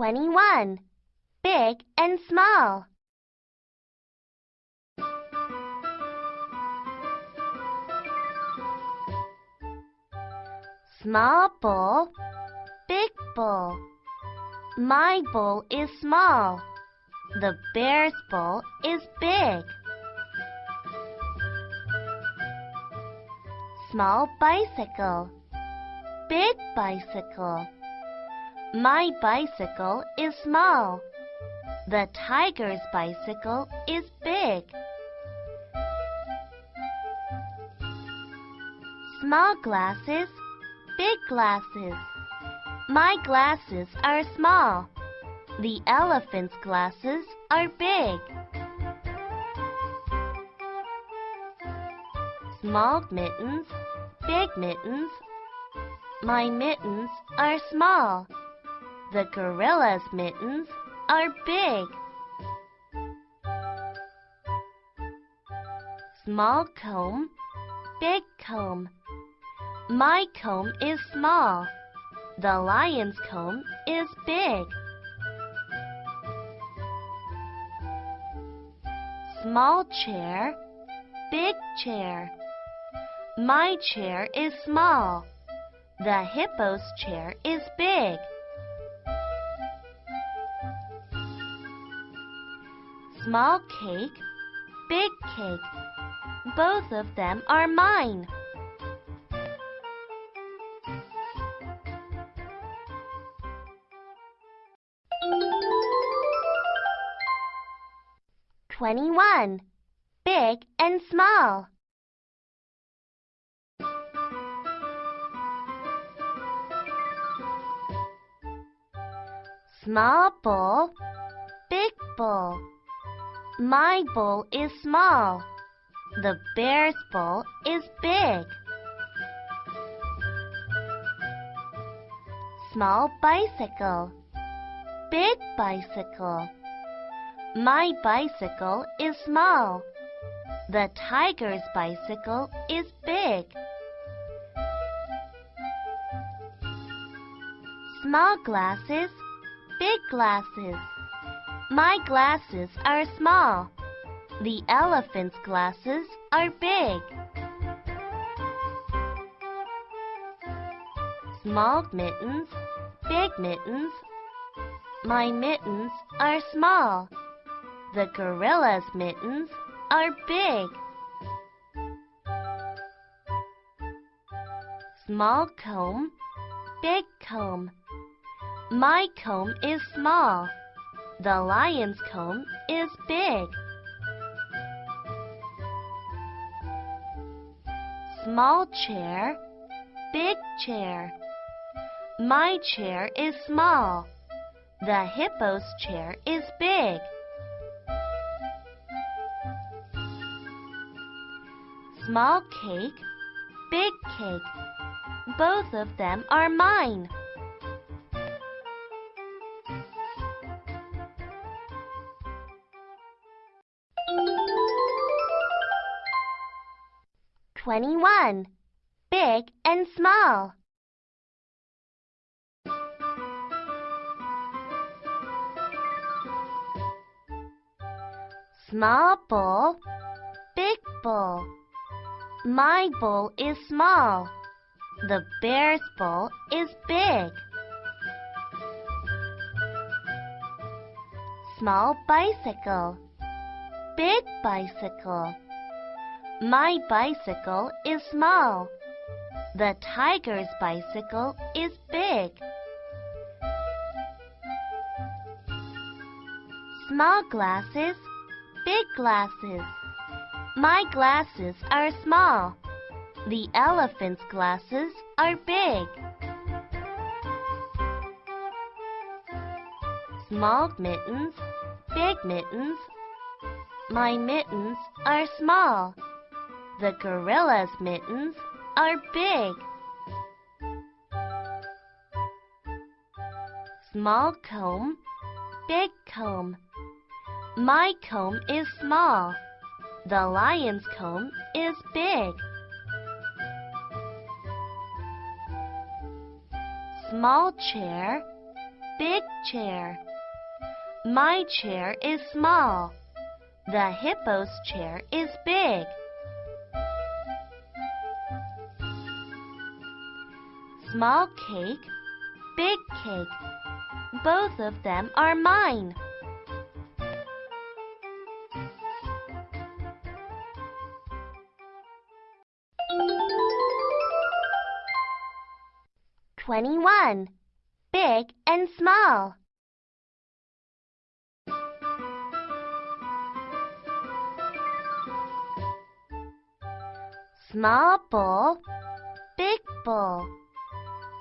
21. Big and small. Small bowl, big bowl. My bowl is small. The bear's bowl is big. Small bicycle, big bicycle. My bicycle is small. The tiger's bicycle is big. Small glasses, big glasses. My glasses are small. The elephant's glasses are big. Small mittens, big mittens. My mittens are small. The gorilla's mittens are big. Small comb, big comb. My comb is small. The lion's comb is big. Small chair, big chair. My chair is small. The hippo's chair is big. Small cake, big cake. Both of them are mine. Twenty-one. Big and small. Small bowl, big bowl. My bowl is small. The bear's bowl is big. Small bicycle, big bicycle. My bicycle is small. The tiger's bicycle is big. Small glasses, big glasses. My glasses are small. The elephant's glasses are big. Small mittens, big mittens. My mittens are small. The gorilla's mittens are big. Small comb, big comb. My comb is small. The lion's comb is big. Small chair, big chair. My chair is small. The hippo's chair is big. Small cake, big cake. Both of them are mine. Twenty-one. Big and small. Small bowl, big bowl. My bowl is small. The bear's bowl is big. Small bicycle, big bicycle. My bicycle is small. The tiger's bicycle is big. Small glasses, big glasses. My glasses are small. The elephant's glasses are big. Small mittens, big mittens. My mittens are small. The gorilla's mittens are big. Small comb, big comb. My comb is small. The lion's comb is big. Small chair, big chair. My chair is small. The hippo's chair is big. Small cake, big cake. Both of them are mine. Twenty-one. Big and small. Small bowl, big bowl.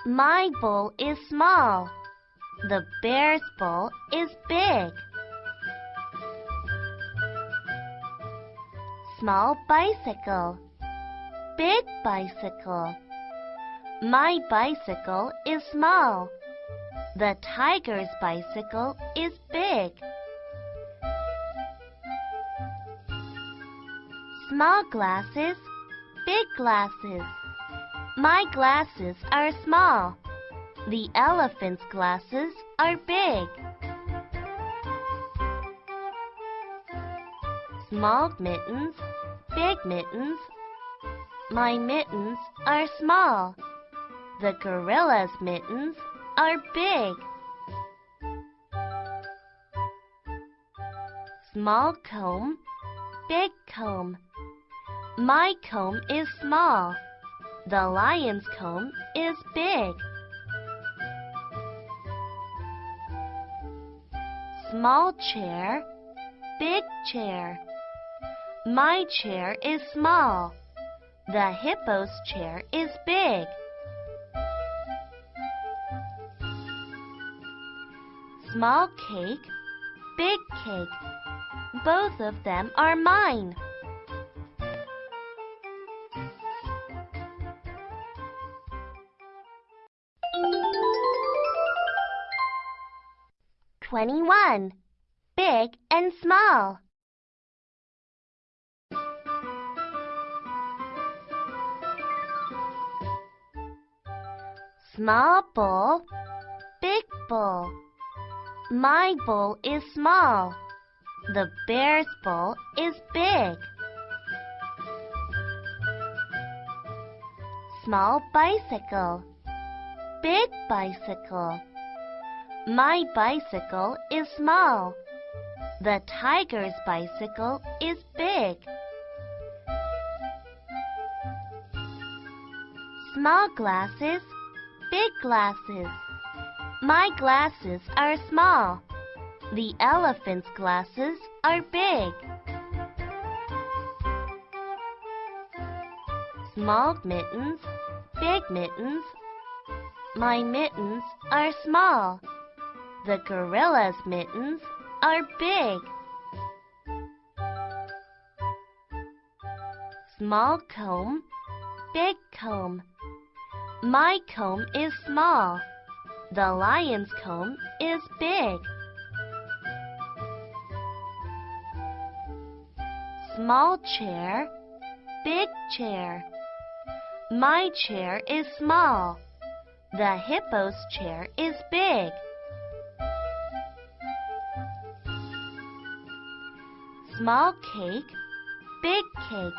My bowl is small. The bear's bowl is big. Small bicycle, big bicycle. My bicycle is small. The tiger's bicycle is big. Small glasses, big glasses. My glasses are small. The elephant's glasses are big. Small mittens, big mittens. My mittens are small. The gorilla's mittens are big. Small comb, big comb. My comb is small. The lion's comb is big. Small chair, big chair. My chair is small. The hippo's chair is big. Small cake, big cake. Both of them are mine. Twenty-one. Big and small. Small bowl, big bowl. My bowl is small. The bear's bowl is big. Small bicycle, big bicycle. My bicycle is small. The tiger's bicycle is big. Small glasses, big glasses. My glasses are small. The elephant's glasses are big. Small mittens, big mittens. My mittens are small. The gorilla's mittens are big. Small comb, big comb. My comb is small. The lion's comb is big. Small chair, big chair. My chair is small. The hippo's chair is big. Small cake, big cake.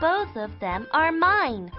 Both of them are mine.